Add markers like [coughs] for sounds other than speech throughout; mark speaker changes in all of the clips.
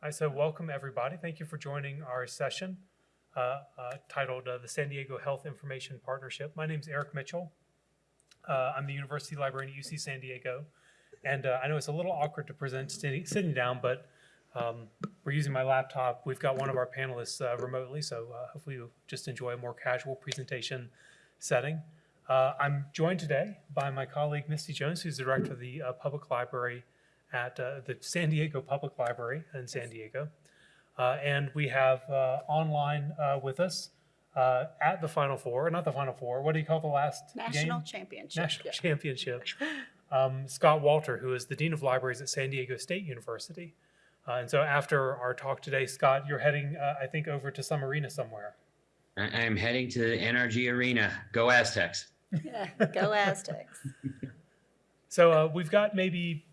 Speaker 1: Hi, so welcome everybody. Thank you for joining our session uh, uh, titled uh, the San Diego Health Information Partnership. My name is Eric Mitchell. Uh, I'm the University Librarian at UC San Diego. And uh, I know it's a little awkward to present sitting, down, but um, we're using my laptop. We've got one of our panelists uh, remotely, so hopefully you'll just enjoy a more casual presentation setting. I'm joined today by my colleague Misty Jones, who's the director of the Public Library at uh, the San Diego Public Library in San Diego. Uh, and we have uh, online uh, with us uh, at the Final Four, not the Final Four, what do you call the last
Speaker 2: National
Speaker 1: game?
Speaker 2: championship.
Speaker 1: National
Speaker 2: yeah.
Speaker 1: Championship. Um, Scott Walter, who is the Dean of Libraries at San Diego State University. Uh, and so after our talk today, Scott, you're heading, uh, I think, over to some arena somewhere.
Speaker 3: I- I'm heading to the NRG Arena. Go Aztecs. [laughs]
Speaker 2: Yeah, Go Aztecs. [laughs]
Speaker 1: So uh, we've got maybe,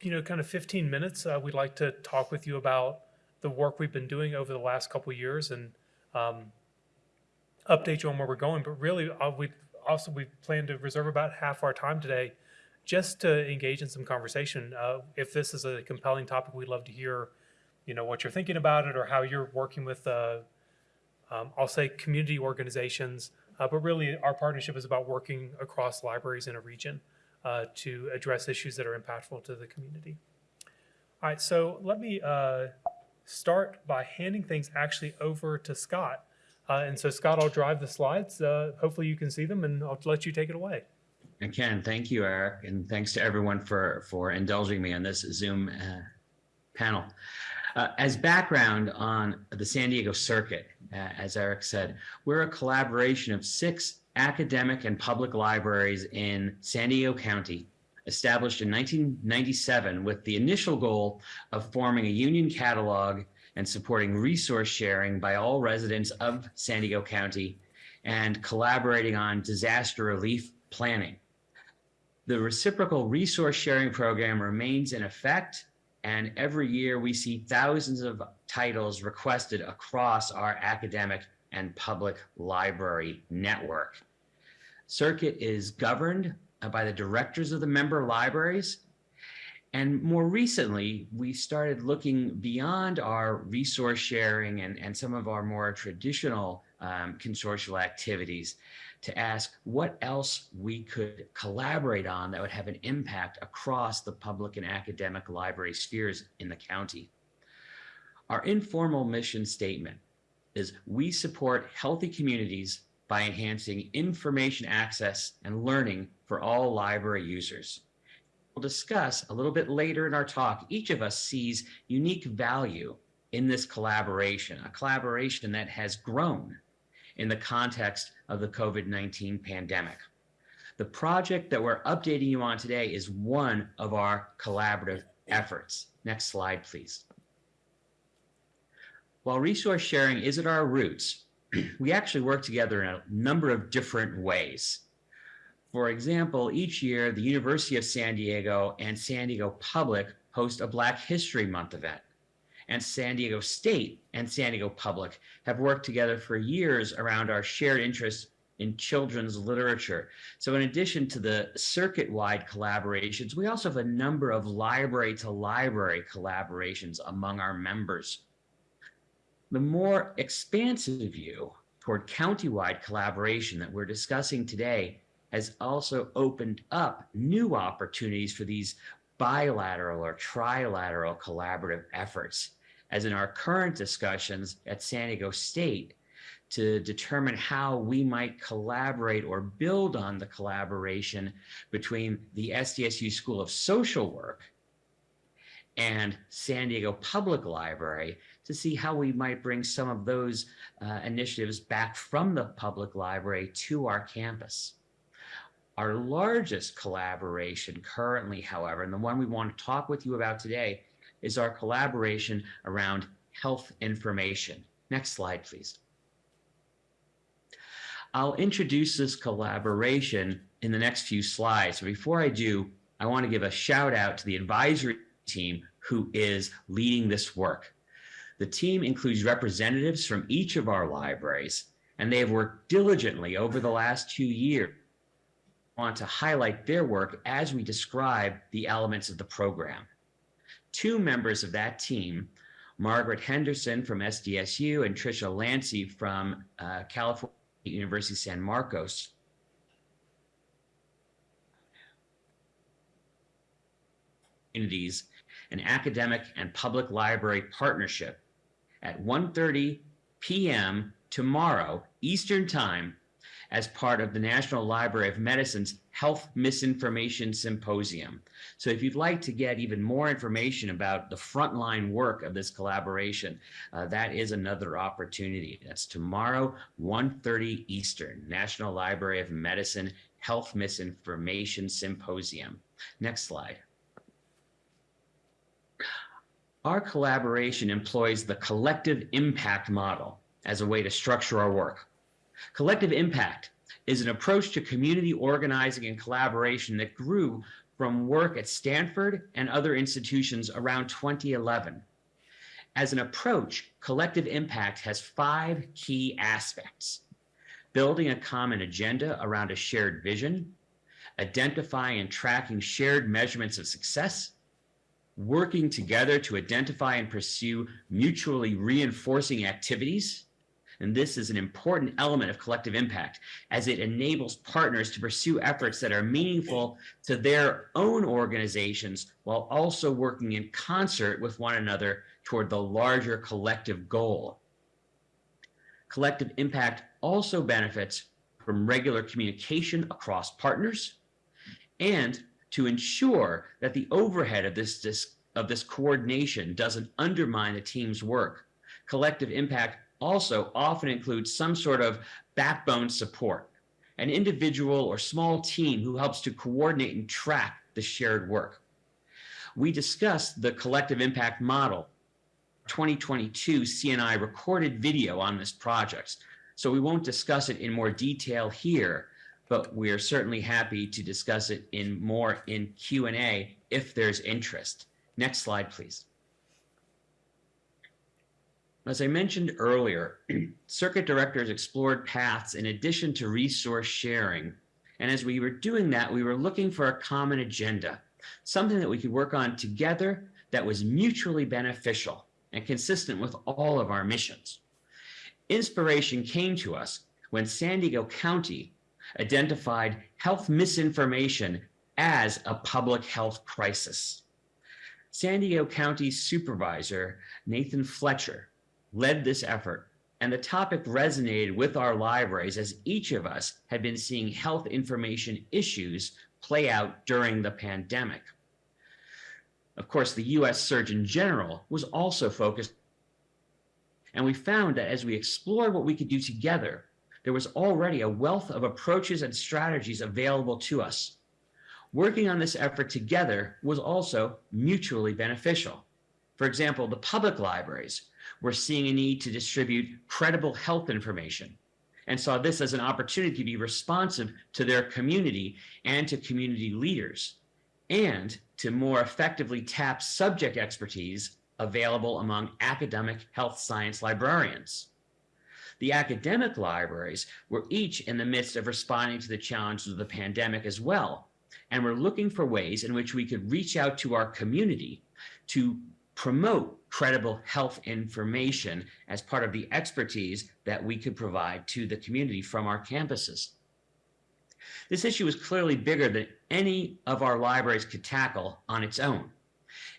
Speaker 1: you know, kind of 15 minutes. Uh, we'd like to talk with you about the work we've been doing over the last couple years and um, update you on where we're going. But really, uh, we also we plan to reserve about half our time today just to engage in some conversation. Uh, if this is a compelling topic, we'd love to hear, you know, what you're thinking about it or how you're working with. Uh, um, I'll say community organizations, uh, but really our partnership is about working across libraries in a region uh, to address issues that are impactful to the community. All right, so let me uh, start by handing things actually over to Scott. Uh, and so Scott, I'll drive the slides. Uh, hopefully you can see them and I'll let you take it away.
Speaker 3: I can. Thank you, Eric, and thanks to everyone for for indulging me on this Zoom uh, panel. Uh, as background on the San Diego circuit, uh, as Eric said, we're a collaboration of six academic and public libraries in San Diego County, established in 1997 with the initial goal of forming a union catalog and supporting resource sharing by all residents of San Diego County and collaborating on disaster relief planning. The reciprocal resource sharing program remains in effect, and every year we see thousands of titles requested across our academic and public library network. Circuit is governed by the directors of the member libraries. And more recently, we started looking beyond our resource sharing and, and some of our more traditional um, consortial activities to ask what else we could collaborate on that would have an impact across the public and academic library spheres in the county. Our informal mission statement is we support healthy communities by enhancing information access and learning for all library users. We'll discuss a little bit later in our talk, each of us sees unique value in this collaboration, a collaboration that has grown in the context of the COVID-19 pandemic. The project that we're updating you on today is one of our collaborative efforts. Next slide, please. While resource sharing is at our roots, we actually work together in a number of different ways. For example, each year, the University of San Diego and San Diego Public host a Black History Month event and San Diego State and San Diego Public have worked together for years around our shared interest in children's literature. So in addition to the circuit-wide collaborations, we also have a number of library to library collaborations among our members. The more expansive view toward county-wide collaboration that we're discussing today has also opened up new opportunities for these bilateral or trilateral collaborative efforts as in our current discussions at San Diego State to determine how we might collaborate or build on the collaboration between the SDSU School of Social Work and San Diego Public Library to see how we might bring some of those uh, initiatives back from the public library to our campus. Our largest collaboration currently, however, and the one we want to talk with you about today, is our collaboration around health information. Next slide, please. I'll introduce this collaboration in the next few slides. Before I do, I want to give a shout out to the advisory team who is leading this work. The team includes representatives from each of our libraries, and they have worked diligently over the last two years. Want to highlight their work as we describe the elements of the program two members of that team Margaret Henderson from SDSU, and Tricia Lantzy from uh, California University San Marcos. Communities, an academic and public library partnership at 1:30 p.m. tomorrow Eastern Time as part of the National Library of Medicine's Health Misinformation Symposium. So if you'd like to get even more information about the frontline work of this collaboration, uh, that is another opportunity. That's tomorrow, 1.30 Eastern, National Library of Medicine Health Misinformation Symposium. Next slide. Our collaboration employs the collective impact model as a way to structure our work. Collective impact is an approach to community organizing and collaboration that grew from work at Stanford and other institutions around 2011. As an approach, collective impact has five key aspects. Building a common agenda around a shared vision, identifying and tracking shared measurements of success, working together to identify and pursue mutually reinforcing activities. And this is an important element of collective impact as it enables partners to pursue efforts that are meaningful to their own organizations while also working in concert with one another toward the larger collective goal. Collective impact also benefits from regular communication across partners and to ensure that the overhead of this, this of this coordination doesn't undermine the team's work. Collective impact also often includes some sort of backbone support, an individual or small team who helps to coordinate and track the shared work. We discussed the collective impact model 2022 CNI recorded video on this project, so we won't discuss it in more detail here, but we are certainly happy to discuss it in more in Q&A if there's interest. Next slide, please. As I mentioned earlier, [clears throat] circuit directors explored paths in addition to resource sharing. And as we were doing that, we were looking for a common agenda, something that we could work on together that was mutually beneficial and consistent with all of our missions. Inspiration came to us when San Diego County identified health misinformation as a public health crisis. San Diego County Supervisor Nathan Fletcher led this effort, and the topic resonated with our libraries as each of us had been seeing health information issues play out during the pandemic. Of course, the US Surgeon General was also focused, and we found that as we explored what we could do together, there was already a wealth of approaches and strategies available to us. Working on this effort together was also mutually beneficial. For example, the public libraries were seeing a need to distribute credible health information and saw this as an opportunity to be responsive to their community and to community leaders and to more effectively tap subject expertise available among academic health science librarians. The academic libraries were each in the midst of responding to the challenges of the pandemic as well, and were looking for ways in which we could reach out to our community to promote credible health information as part of the expertise that we could provide to the community from our campuses. This issue was clearly bigger than any of our libraries could tackle on its own,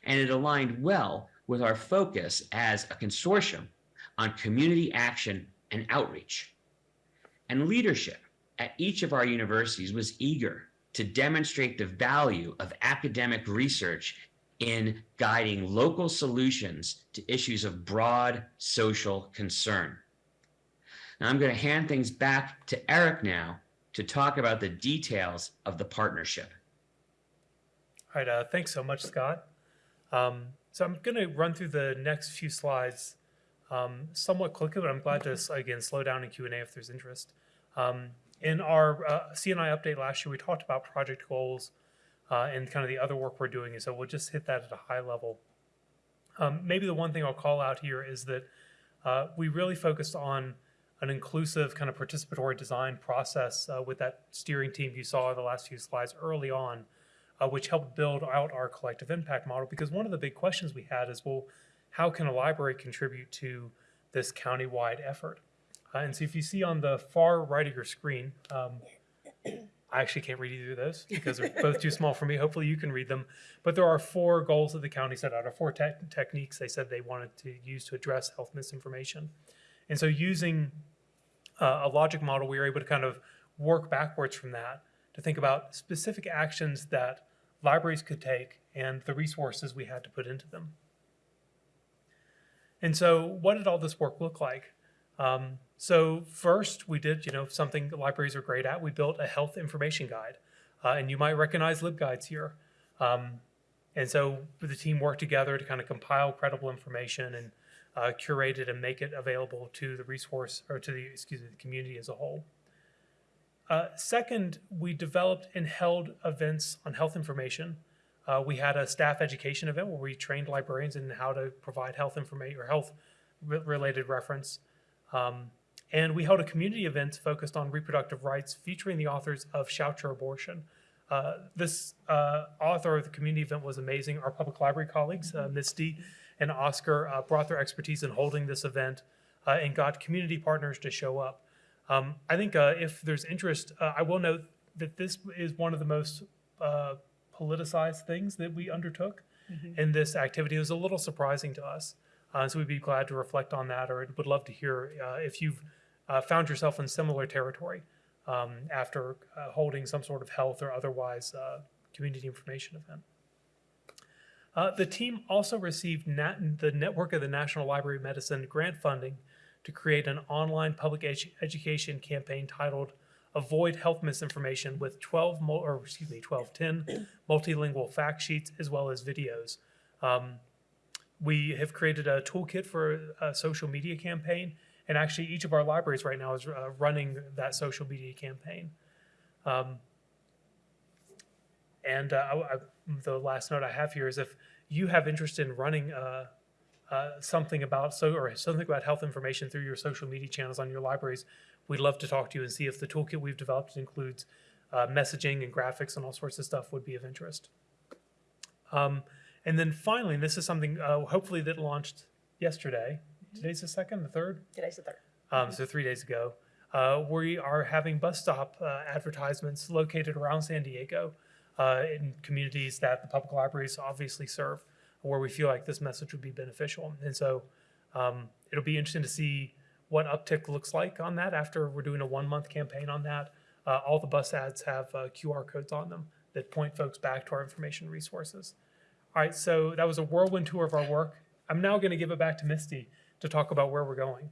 Speaker 3: and it aligned well with our focus as a consortium on community action and outreach. And leadership at each of our universities was eager to demonstrate the value of academic research in guiding local solutions to issues of broad social concern. Now I'm going to hand things back to Eric now to talk about the details of the partnership.
Speaker 1: All right, uh, thanks so much, Scott. Um, so I'm going to run through the next few slides um, somewhat quickly, but I'm glad to, again, slow down in Q&A if there's interest. Um, in our uh, CNI update last year, we talked about project goals uh, and kind of the other work we're doing, and so we'll just hit that at a high level. Um, maybe the one thing I'll call out here is that uh, we really focused on an inclusive kind of participatory design process uh, with that steering team you saw in the last few slides early on, uh, which helped build out our collective impact model. Because one of the big questions we had is, well, how can a library contribute to this countywide effort? Uh, and so if you see on the far right of your screen, um, I actually can't read either of those because they're both too small for me. Hopefully you can read them. But there are four goals that the county set out, or four tech techniques they said they wanted to use to address health misinformation. And so using uh, a logic model, we were able to kind of work backwards from that to think about specific actions that libraries could take and the resources we had to put into them. And so what did all this work look like? Um, so first, we did, you know, something libraries are great at. We built a health information guide, uh, and you might recognize LibGuides here. Um, and so the team worked together to kind of compile credible information and uh, curate it and make it available to the resource or to the excuse me the community as a whole. Uh, second, we developed and held events on health information. Uh, we had a staff education event where we trained librarians in how to provide health information or health re- related reference. Um, and we held a community event focused on reproductive rights featuring the authors of Shout Your Abortion. Uh, this uh, author of the community event was amazing. Our public library colleagues, uh, Misty and Oscar, uh, brought their expertise in holding this event uh, and got community partners to show up. Um, I think uh, if there's interest, uh, I will note that this is one of the most uh, politicized things that we undertook in this activity. It was a little surprising to us. Uh, so we'd be glad to reflect on that or would love to hear uh, if you've uh, found yourself in similar territory um, after uh, holding some sort of health or otherwise uh, community information event. Uh, the team also received nat- the Network of the National Library of Medicine grant funding to create an online public edu- education campaign titled Avoid Health Misinformation with 12, mul- or excuse me, 12, 10 [clears throat] multilingual fact sheets as well as videos. Um, we have created a toolkit for a social media campaign, and actually each of our libraries right now is uh, running that social media campaign. Um, and uh, I, I, the last note I have here is if you have interest in running uh, uh, something about so or something about health information through your social media channels on your libraries, we'd love to talk to you and see if the toolkit we've developed includes uh, messaging and graphics and all sorts of stuff would be of interest. Um, and then finally, and this is something uh, hopefully that launched yesterday. Today's the second, the third.
Speaker 2: Today's the third.
Speaker 1: Um, so three days ago, uh, we are having bus stop uh, advertisements located around San Diego uh, in communities that the public libraries obviously serve, where we feel like this message would be beneficial. And so um, it'll be interesting to see what uptick looks like on that after we're doing a one month campaign on that. Uh, all the bus ads have uh, QR codes on them that point folks back to our information resources. All right, so that was a whirlwind tour of our work. I'm now going to give it back to Misty to talk about where we're going.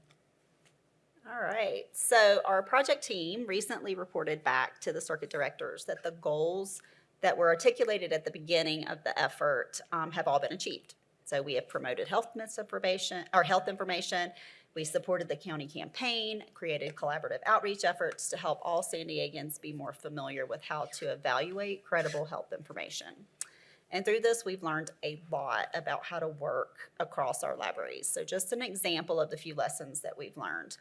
Speaker 2: All right. So our project team recently reported back to the circuit directors that the goals that were articulated at the beginning of the effort um, have all been achieved. So we have promoted health misinformation or health information. We supported the county campaign, created collaborative outreach efforts to help all San Diegans be more familiar with how to evaluate credible health information. And through this, we've learned a lot about how to work across our libraries. So just an example of the few lessons that we've learned.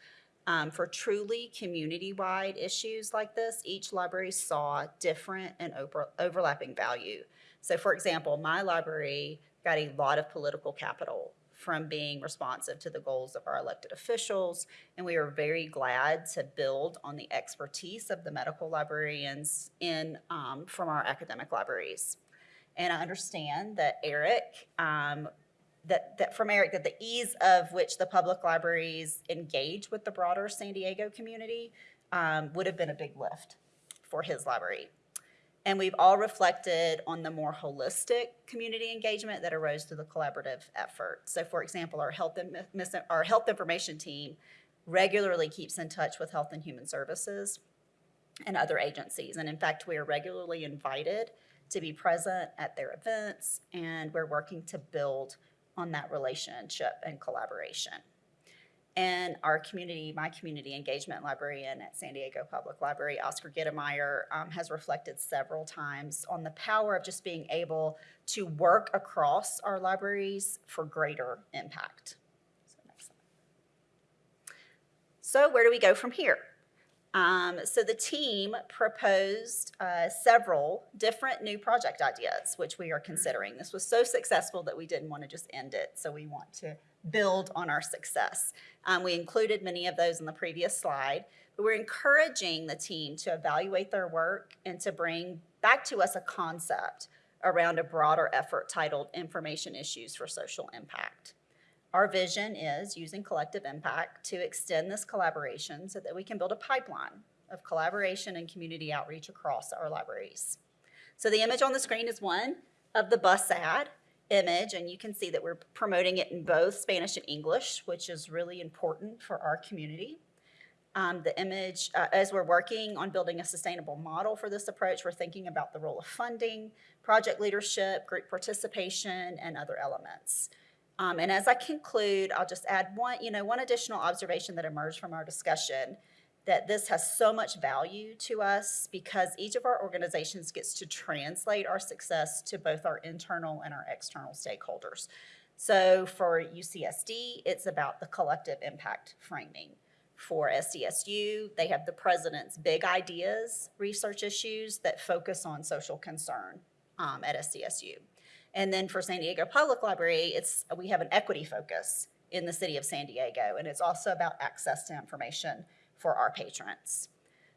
Speaker 2: Um, for truly community-wide issues like this, each library saw different and over, overlapping value. So for example, my library got a lot of political capital from being responsive to the goals of our elected officials, and we are very glad to build on the expertise of the medical librarians in, um, from our academic libraries. And I understand that Eric, um, that, that from Eric, that the ease of which the public libraries engage with the broader San Diego community um, would have been a big lift for his library. And we've all reflected on the more holistic community engagement that arose through the collaborative effort. So for example, our health, our health information team regularly keeps in touch with Health and Human Services and other agencies. And in fact, we are regularly invited to be present at their events, and we're working to build on that relationship and collaboration. And our community, my community engagement librarian at San Diego Public Library, Oscar Gittemeyer, um, has reflected several times on the power of just being able to work across our libraries for greater impact. So. So where do we go from here? Um, so the team proposed uh, several different new project ideas, which we are considering. This was so successful that we didn't want to just end it, so we want to build on our success. Um, we included many of those in the previous slide, but we're encouraging the team to evaluate their work and to bring back to us a concept around a broader effort titled Information Issues for Social Impact. Our vision is using collective impact to extend this collaboration so that we can build a pipeline of collaboration and community outreach across our libraries. So the image on the screen is one of the bus ad image, and you can see that we're promoting it in both Spanish and English, which is really important for our community. Um, the image, uh, as we're working on building a sustainable model for this approach, we're thinking about the role of funding, project leadership, group participation, and other elements. Um, and as I conclude, I'll just add one, you know, one additional observation that emerged from our discussion that this has so much value to us because each of our organizations gets to translate our success to both our internal and our external stakeholders. So for UCSD, it's about the collective impact framing. For SDSU, they have the president's big ideas, research issues that focus on social concern um, at SDSU. And then for San Diego Public Library, it's, we have an equity focus in the city of San Diego, and it's also about access to information for our patrons.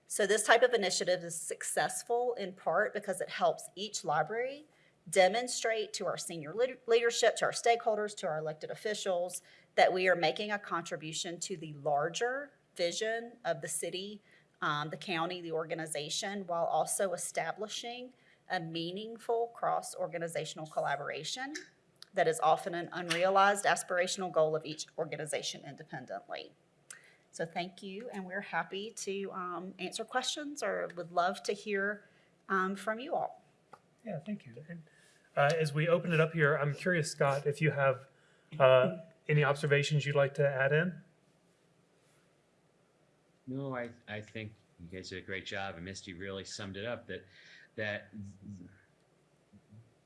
Speaker 2: So this type of initiative is successful in part because it helps each library demonstrate to our senior leadership, to our stakeholders, to our elected officials, that we are making a contribution to the larger vision of the city, um, the county, the organization, while also establishing a meaningful cross-organizational collaboration that is often an unrealized aspirational goal of each organization independently. So thank you, and we're happy to um, answer questions or would love to hear um, from you all.
Speaker 1: Yeah, thank you. And, uh, as we open it up here, I'm curious, Scott, if you have, uh, any observations you'd like to add in?
Speaker 3: No, I, I think you guys did a great job and Misty really summed it up that, that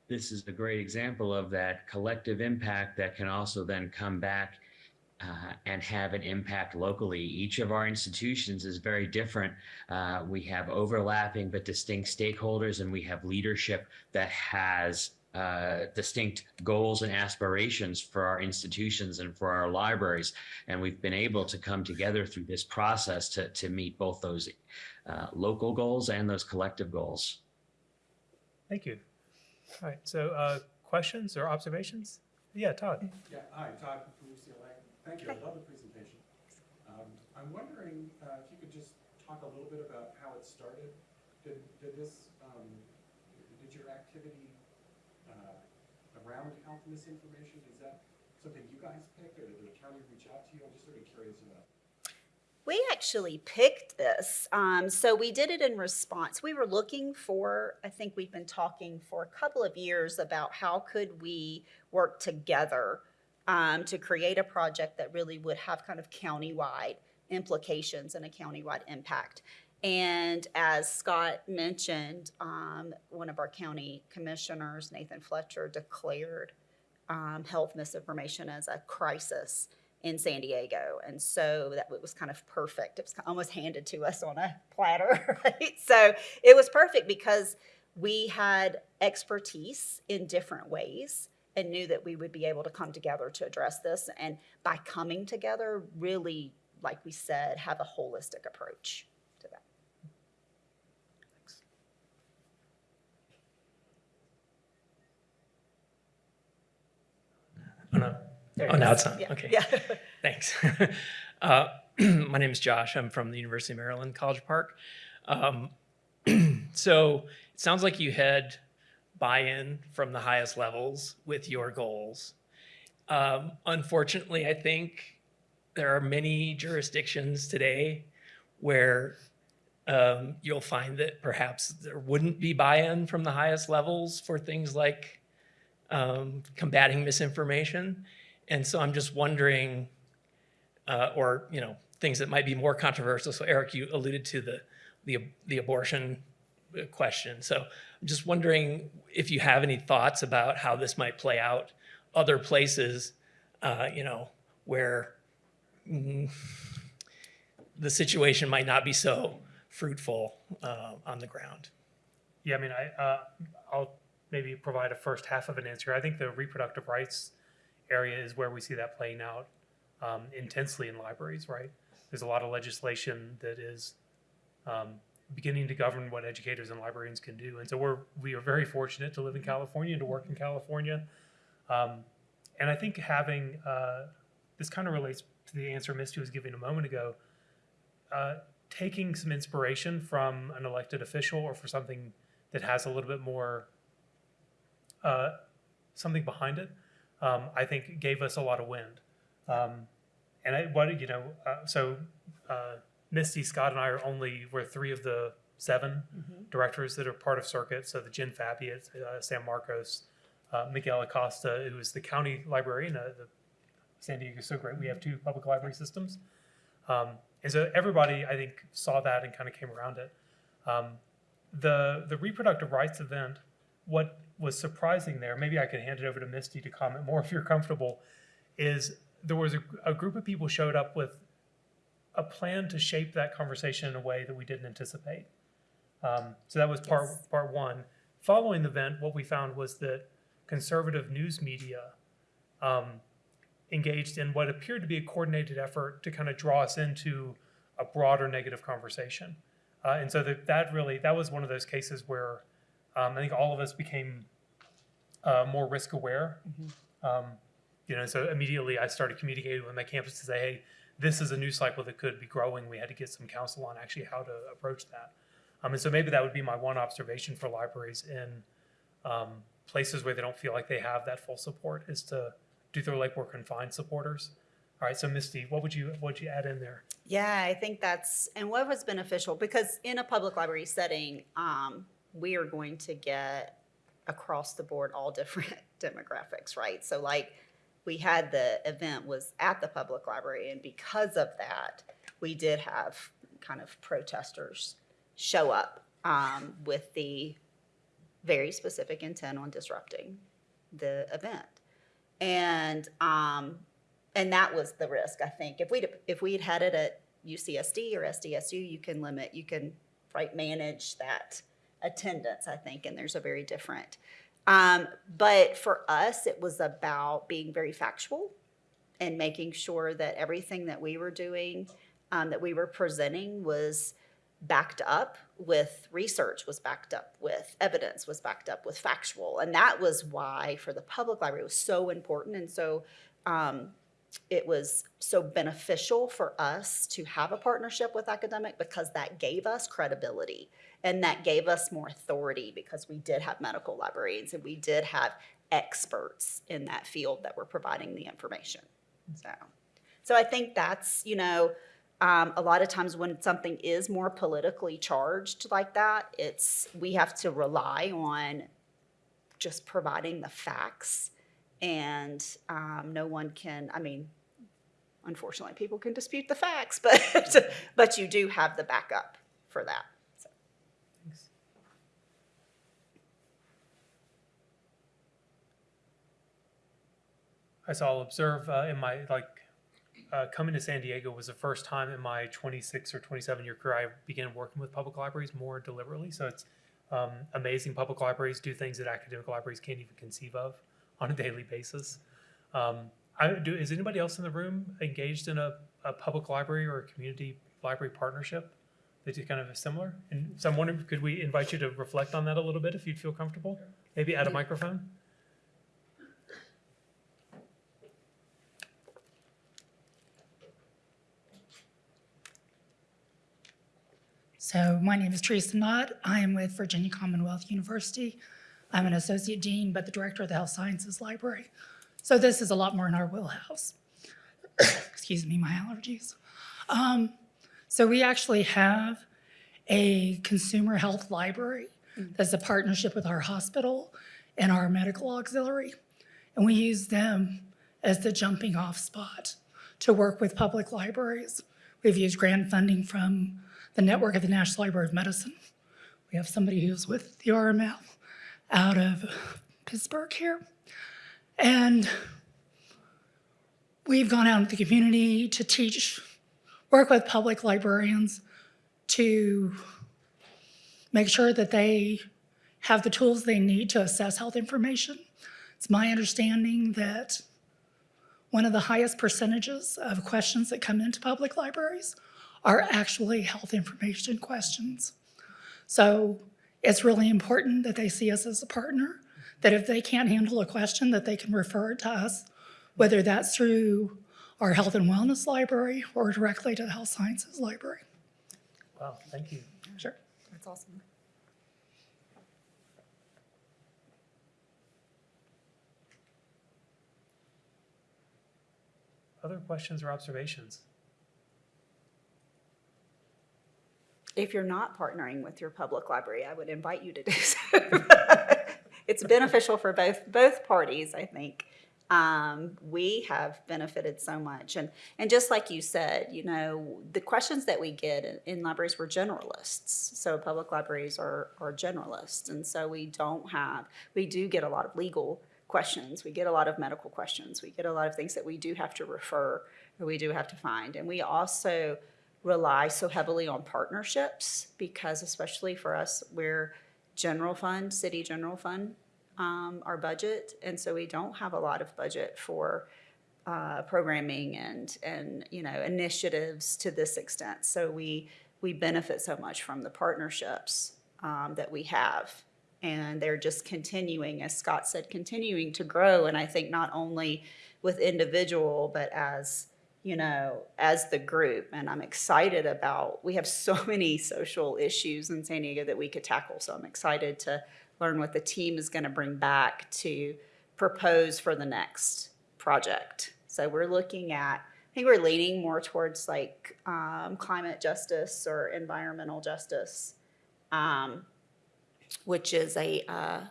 Speaker 3: this is a great example of that collective impact that can also then come back uh, and have an impact locally. Each of our institutions is very different. Uh, we have overlapping but distinct stakeholders, and we have leadership that has uh, distinct goals and aspirations for our institutions and for our libraries. And we've been able to come together through this process to, to meet both those uh, local goals and those collective goals.
Speaker 1: Thank you. All right, so, uh, questions or observations? Yeah, Todd?
Speaker 4: Yeah, hi, Todd from UCLA. Thank you, I love the presentation. Um, I'm wondering uh, if you could just talk a little bit about how it started. Did, did this, um, did your activity uh, around health misinformation, is that something you guys picked, or did the county reach out to you? I'm just sort of curious about.
Speaker 2: We actually picked this. Um, so we did it in response. We were looking for, I think we've been talking for a couple of years about how could we work together um, to create a project that really would have kind of countywide implications and a countywide impact. And as Scott mentioned, um, one of our county commissioners, Nathan Fletcher, declared um, health misinformation as a crisis in San Diego. And so that was kind of perfect. It was almost handed to us on a platter, [laughs] right? So it was perfect because we had expertise in different ways and knew that we would be able to come together to address this. And by coming together, really, like we said, have a holistic approach to that. Thanks.
Speaker 5: Oh, no.
Speaker 2: There
Speaker 5: Oh, now it's on.
Speaker 2: Yeah,
Speaker 5: Okay.
Speaker 2: Yeah. [laughs]
Speaker 5: Thanks. [laughs] uh, [clears throat] my name is Josh. I'm from the University of Maryland, College Park. Um, [clears throat] so it sounds like you had buy-in from the highest levels with your goals. Um, unfortunately, I think there are many jurisdictions today where um, you'll find that perhaps there wouldn't be buy-in from the highest levels for things like um, combating misinformation. And so I'm just wondering, uh, or you know, things that might be more controversial. So Eric, you alluded to the the, the abortion question. So I'm just wondering if you have any thoughts about how this might play out other places, uh, you know, where mm, the situation might not be so fruitful uh, on the ground.
Speaker 1: Yeah, I mean, I, uh, I'll maybe provide a first half of an answer. I think the reproductive rights area is where we see that playing out um, intensely in libraries, right? There's a lot of legislation that is um, beginning to govern what educators and librarians can do. And so we're, we are very fortunate to live in California and to work in California. Um, and I think having, uh, this kind of relates to the answer Misty was giving a moment ago. Uh, taking some inspiration from an elected official or for something that has a little bit more uh, something behind it, um, I think gave us a lot of wind. Um, and I, what you know, uh, so uh, Misty, Scott, and I are only we're three of the 7 directors that are part of Circuit. So the Jen Fabbi at, uh, San Marcos, uh, Miguel Acosta, who is the county librarian. Uh, the San Diego is so great. We have two public library systems. Um, and so everybody, I think, saw that and kind of came around it. Um, the the reproductive rights event, what was surprising there, maybe I could hand it over to Misty to comment more if you're comfortable, is there was a, a group of people showed up with a plan to shape that conversation in a way that we didn't anticipate. Um, so that was part
Speaker 2: Yes.
Speaker 1: part one. Following the event, what we found was that conservative news media um, engaged in what appeared to be a coordinated effort to kind of draw us into a broader negative conversation. Uh, and so that, that really, that was one of those cases where um, I think all of us became uh, more risk aware. Um, you know, so immediately I started communicating with my campus to say, hey, this is a news cycle that could be growing. We had to get some counsel on actually how to approach that. Um, and so maybe that would be my one observation for libraries in um, places where they don't feel like they have that full support is to do their legwork and find supporters. All right, so Misty, what would you what would you add in there?
Speaker 2: Yeah, I think that's, and what was beneficial, because in a public library setting, um, we are going to get across the board all different [laughs] demographics, right? So like, we had the event was at the public library, and because of that, we did have kind of protesters show up um, with the very specific intent on disrupting the event. And, um, and that was the risk, I think. If we'd, if we'd had it at UCSD or SDSU, you can limit, you can, right, manage that attendance, I think, and there's a very different. Um, but for us, it was about being very factual and making sure that everything that we were doing, um, that we were presenting was backed up with research, was backed up with evidence, was backed up with factual. And that was why for the public library, it was so important. And so, um, it was so beneficial for us to have a partnership with academic because that gave us credibility and that gave us more authority because we did have medical librarians and we did have experts in that field that were providing the information. So, so I think that's, you know, um, a lot of times when something is more politically charged like that, it's, we have to rely on just providing the facts and um, no one can i mean unfortunately people can dispute the facts [laughs] but but you do have the backup for that so.
Speaker 1: Thanks. I'll observe uh, in my like uh, coming to San Diego was the first time in my 26 or 27 year career I began working with public libraries more deliberately. So it's um, amazing. Public libraries do things that academic libraries can't even conceive of on a daily basis. Um, I do. Is anybody else in the room engaged in a, a public library or a community library partnership that is kind of similar? And so I'm wondering, could we invite you to reflect on that a little bit if you'd feel comfortable? Maybe add a microphone.
Speaker 6: So my name is Teresa Knott. I am with Virginia Commonwealth University. I'm an associate dean, but the director of the Health Sciences Library. So this is a lot more in our wheelhouse. [coughs] Excuse me, my allergies. Um, so we actually have a consumer health library that's a partnership with our hospital and our medical auxiliary. And we use them as the jumping off spot to work with public libraries. We've used grant funding from the network of the National Library of Medicine. We have somebody who's with the RML out of Pittsburgh here. And we've gone out into the community to teach, work with public librarians to make sure that they have the tools they need to assess health information. It's my understanding that one of the highest percentages of questions that come into public libraries are actually health information questions. So it's really important that they see us as a partner, that if they can't handle a question, that they can refer it to us, whether that's through our health and wellness library or directly to the health sciences library.
Speaker 1: Wow, thank you.
Speaker 6: Sure.
Speaker 2: That's awesome.
Speaker 1: Other questions or observations?
Speaker 2: If you're not partnering with your public library, I would invite you to do so. [laughs] It's beneficial for both, both parties, I think. Um, we have benefited so much. And, and just like you said, you know, the questions that we get in, in libraries, we're generalists. So public libraries are, are generalists. And so we don't have, we do get a lot of legal questions. We get a lot of medical questions. We get a lot of things that we do have to refer, or we do have to find. And we also rely so heavily on partnerships because especially for us, we're general fund, city general fund, um, our budget. And so we don't have a lot of budget for uh, programming and, and, you know, initiatives to this extent. So we, we benefit so much from the partnerships um, that we have. And they're just continuing, as Scott said, continuing to grow. And I think not only with individual, but as, you know, as the group. And I'm excited about, we have so [laughs] many social issues in San Diego that we could tackle. So I'm excited to learn what the team is going to bring back to propose for the next project. So we're looking at, I think we're leaning more towards like um, climate justice or environmental justice, um, which is a, uh,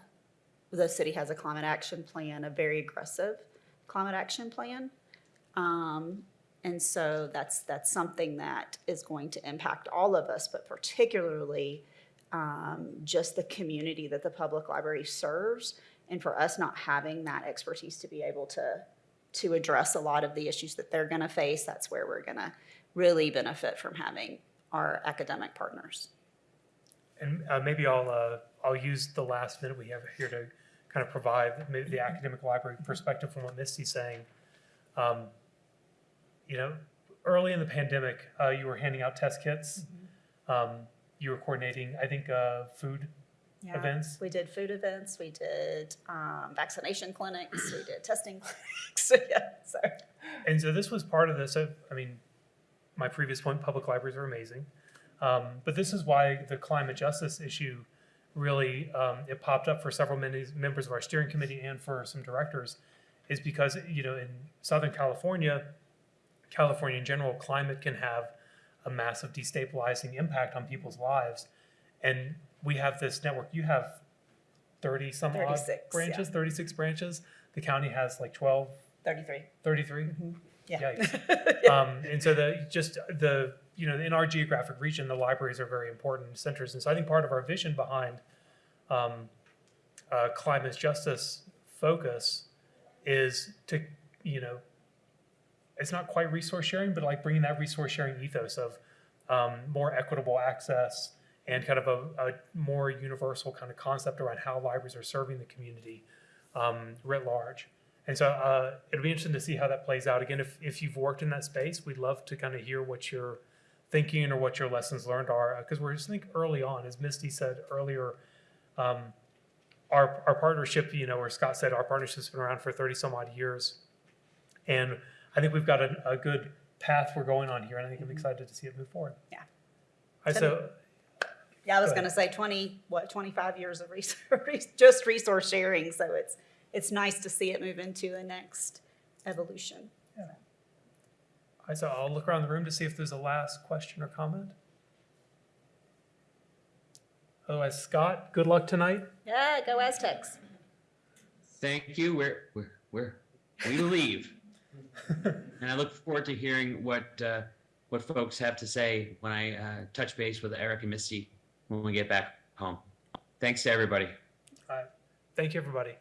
Speaker 2: the city has a climate action plan, a very aggressive climate action plan. Um, and so that's, that's something that is going to impact all of us, but particularly um, just the community that the public library serves. And for us not having that expertise to be able to, to address a lot of the issues that they're gonna face, that's where we're gonna really benefit from having our academic partners.
Speaker 1: And uh, maybe I'll, uh, I'll use the last minute we have here to kind of provide the academic library perspective from what Misty's saying. Um, You know, early in the pandemic, uh, you were handing out test kits. Um, You were coordinating, I think, uh, food
Speaker 2: Yeah.
Speaker 1: events.
Speaker 2: We did food events, we did um, vaccination clinics, we did testing [laughs] clinics, [laughs] yeah, so.
Speaker 1: And so this was part of this. So, I mean, my previous point, public libraries are amazing. Um, but this is why the climate justice issue really, um, it popped up for several many members of our steering committee and for some directors, is because, you know, in Southern California, California in general, climate can have a massive destabilizing impact on people's lives. And we have this network, you have thirty some odd
Speaker 2: 36, yeah.
Speaker 1: branches, thirty-six branches. The county has like 12,
Speaker 2: Thirty-three.
Speaker 1: 33.
Speaker 2: Yeah.
Speaker 1: Yikes. [laughs] Um, and so the, just the, you know, in our geographic region, the libraries are very important centers. And so I think part of our vision behind, um, uh, climate justice focus is to, you know, it's not quite resource sharing, but like bringing that resource sharing ethos of, um, more equitable access and kind of a, a more universal kind of concept around how libraries are serving the community, um, writ large. And so uh, it'll be interesting to see how that plays out. Again, if, if you've worked in that space, we'd love to kind of hear what you're thinking or what your lessons learned are. Because we're just think early on, as Misty said earlier, um, our, our partnership, you know, or Scott said, our partnership's been around for 30 some odd years. And I think we've got a, a good path we're going on here. And I think I'm excited to see it move forward.
Speaker 2: Yeah.
Speaker 1: All right, so
Speaker 2: Yeah, I was
Speaker 1: Go
Speaker 2: gonna say twenty, what, twenty-five years of resource, [laughs] just resource sharing, so it's, it's nice to see it move into the next evolution.
Speaker 1: All right, so I'll look around the room to see if there's a last question or comment. Otherwise, Scott, good luck tonight.
Speaker 2: Yeah, go Aztecs.
Speaker 3: Thank you. We're, we're, we're, we leave. [laughs] And I look forward to hearing what, uh, what folks have to say when I, uh, touch base with Eric and Misty when we get back home. Thanks to everybody. All right.
Speaker 1: Thank you, everybody.